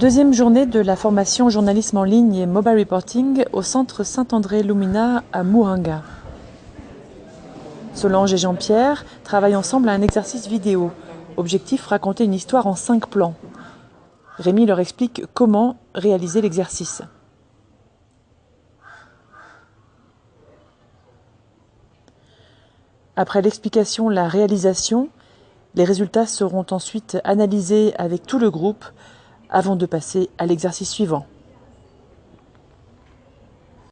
Deuxième journée de la formation journalisme en ligne et mobile reporting au centre Saint-André Lumina à Mouhanga. Solange et Jean-Pierre travaillent ensemble à un exercice vidéo. Objectif raconter une histoire en cinq plans. Rémi leur explique comment réaliser l'exercice. Après l'explication, la réalisation, les résultats seront ensuite analysés avec tout le groupe avant de passer à l'exercice suivant.